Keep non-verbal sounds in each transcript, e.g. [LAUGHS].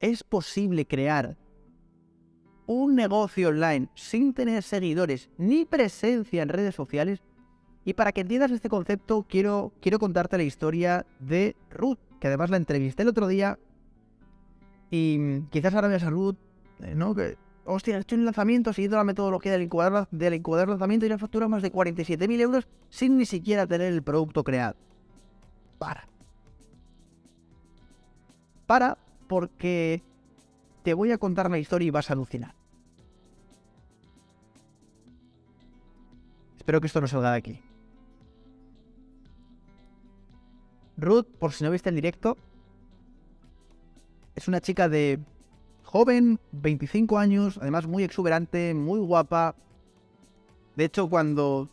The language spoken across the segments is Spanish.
es posible crear un negocio online sin tener seguidores ni presencia en redes sociales. Y para que entiendas este concepto, quiero, quiero contarte la historia de Ruth, que además la entrevisté el otro día. Y quizás ahora veas a Ruth, eh, ¿no? Que, hostia, he hecho un lanzamiento siguiendo la metodología del incubador, lanzamiento y una factura más de 47.000 euros sin ni siquiera tener el producto creado. Para. Para porque te voy a contar la historia y vas a alucinar. Espero que esto no salga de aquí. Ruth, por si no viste el directo, es una chica de joven, 25 años, además muy exuberante, muy guapa. De hecho, cuando...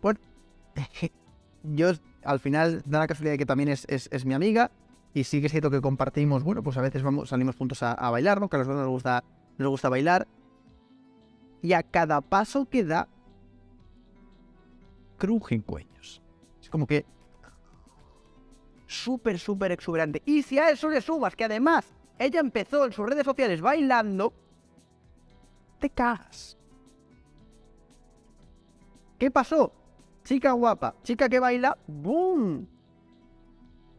Bueno, [LAUGHS] yo al final da la casualidad de que también es, mi amiga y sí que es cierto que compartimos, bueno, pues a veces vamos, salimos juntos a, bailar, ¿no? Que a los dos nos gusta, nos gusta bailar. Y a cada paso que da, crujen cuellos. Es como que... Súper, súper exuberante. Y si a eso le sumas que además ella empezó en sus redes sociales bailando, te cagas. ¿Qué pasó? Chica guapa, chica que baila, ¡boom!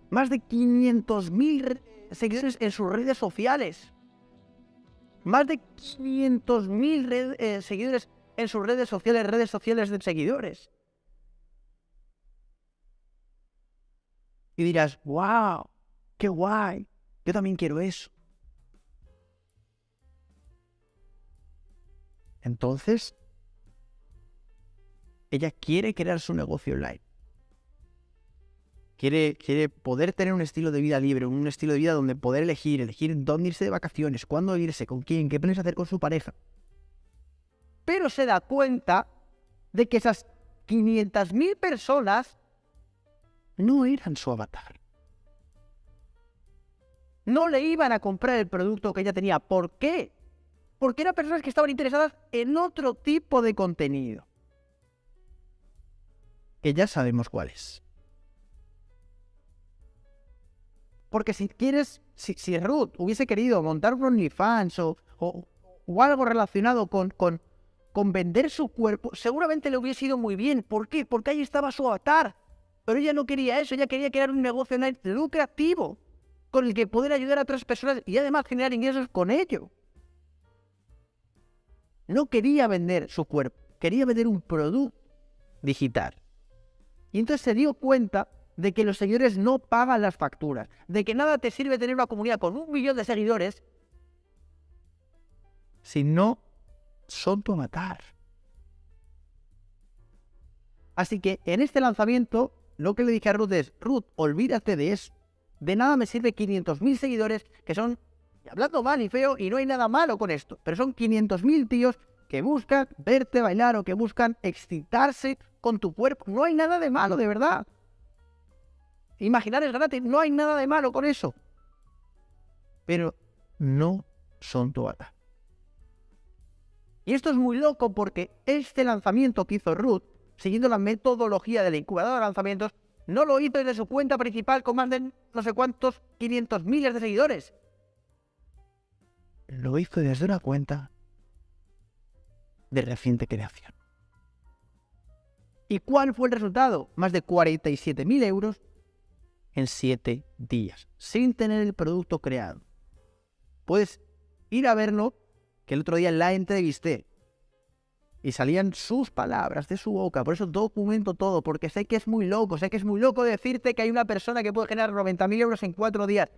Más de 500.000 seguidores en sus redes sociales. Más de 500.000 eh, seguidores en sus redes sociales, redes sociales de seguidores. Y dirás, wow, qué guay, yo también quiero eso. Entonces, ella quiere crear su negocio online. Quiere, poder tener un estilo de vida libre, un estilo de vida donde poder elegir, elegir dónde irse de vacaciones, cuándo irse, con quién, qué planes hacer con su pareja. Pero se da cuenta de que esas 500.000 personas no eran su avatar. No le iban a comprar el producto que ella tenía. ¿Por qué? Porque eran personas que estaban interesadas en otro tipo de contenido. Que ya sabemos cuál es. Porque si quieres, si, Ruth hubiese querido montar un OnlyFans o, o, algo relacionado con, con, con vender su cuerpo, seguramente le hubiese ido muy bien. ¿Por qué? Porque ahí estaba su avatar. Pero ella no quería eso, ella quería crear un negocio lucrativo con el que poder ayudar a otras personas y además generar ingresos con ello. No quería vender su cuerpo, quería vender un producto digital. Y entonces se dio cuenta de que los seguidores no pagan las facturas, de que nada te sirve tener una comunidad con un millón de seguidores si no son tu matar. Así que en este lanzamiento lo que le dije a Ruth es, Ruth, olvídate de eso. De nada me sirve 500.000 seguidores que son, hablando mal y feo, y no hay nada malo con esto, pero son 500.000 tíos que buscan verte bailar o que buscan excitarse con tu cuerpo. No hay nada de malo, de verdad. Imaginar es gratis, no hay nada de malo con eso. Pero no son tu avatar. Y esto es muy loco porque este lanzamiento que hizo Ruth siguiendo la metodología de la incubadora de lanzamientos, no lo hizo desde su cuenta principal con más de no sé cuántos 500 miles de seguidores. Lo hizo desde una cuenta de reciente creación. ¿Y cuál fue el resultado? Más de 47.000 euros en 7 días, sin tener el producto creado. Puedes ir a verlo, que el otro día la entrevisté y salían sus palabras de su boca. Por eso documento todo, porque sé que es muy loco, sé que es muy loco decirte que hay una persona que puede generar 90.000 euros en cuatro días.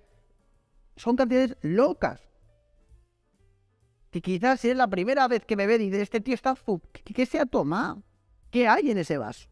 Son cantidades locas. Que quizás si es la primera vez que me ve y dice, este tío está... ¿Qué, ¿Qué se ha tomado? ¿Qué hay en ese vaso?